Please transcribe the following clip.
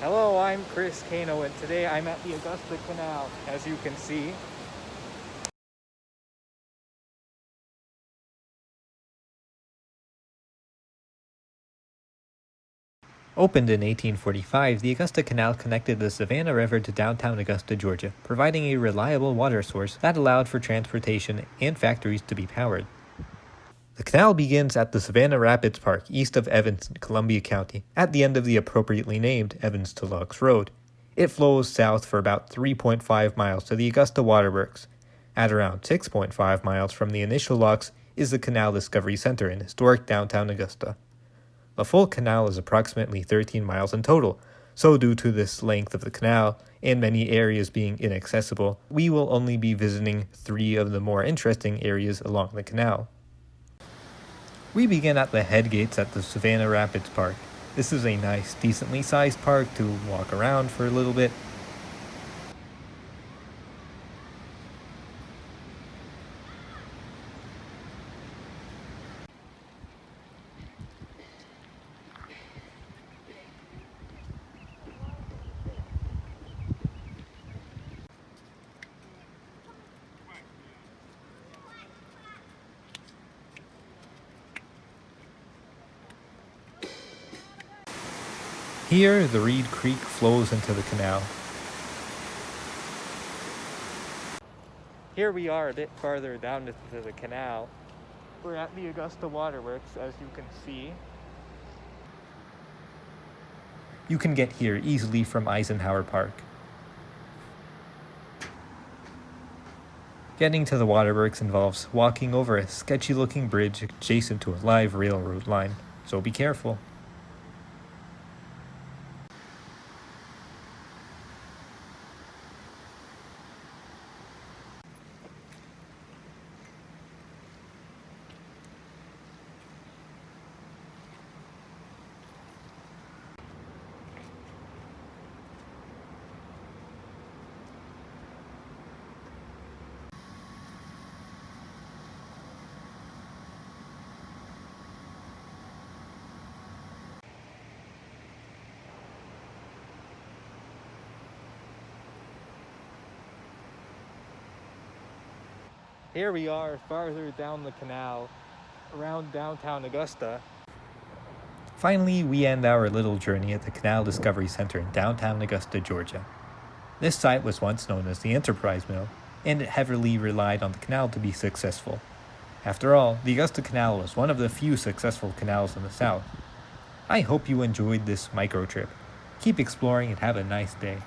Hello, I'm Chris Kano and today I'm at the Augusta Canal, as you can see. Opened in 1845, the Augusta Canal connected the Savannah River to downtown Augusta, Georgia, providing a reliable water source that allowed for transportation and factories to be powered. The canal begins at the Savannah Rapids Park east of Evanston, Columbia County, at the end of the appropriately named Evans to Locks Road. It flows south for about 3.5 miles to the Augusta Waterworks. At around 6.5 miles from the initial locks is the Canal Discovery Center in historic downtown Augusta. The full canal is approximately 13 miles in total, so due to this length of the canal and many areas being inaccessible, we will only be visiting three of the more interesting areas along the canal. We begin at the head gates at the Savannah Rapids Park. This is a nice, decently sized park to walk around for a little bit Here, the Reed Creek flows into the canal. Here we are a bit farther down into the canal. We're at the Augusta Waterworks, as you can see. You can get here easily from Eisenhower Park. Getting to the waterworks involves walking over a sketchy looking bridge adjacent to a live railroad line, so be careful. Here we are farther down the canal around downtown Augusta. Finally, we end our little journey at the Canal Discovery Center in downtown Augusta, Georgia. This site was once known as the Enterprise Mill, and it heavily relied on the canal to be successful. After all, the Augusta Canal was one of the few successful canals in the South. I hope you enjoyed this micro trip. Keep exploring and have a nice day.